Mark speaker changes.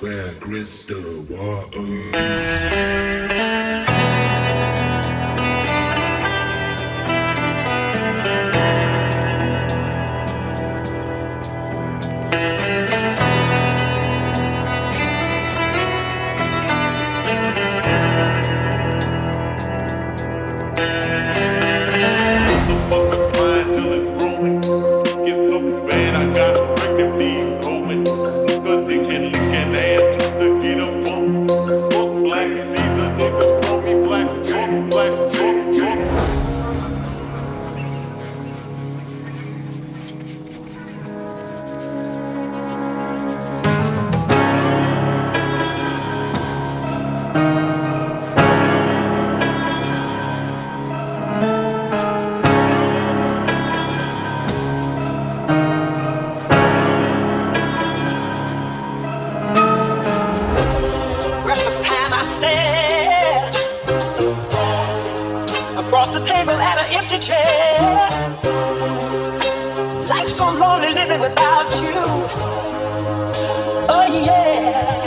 Speaker 1: Where crystal water.
Speaker 2: had an empty chair. Life's so lonely living without you. Oh yeah.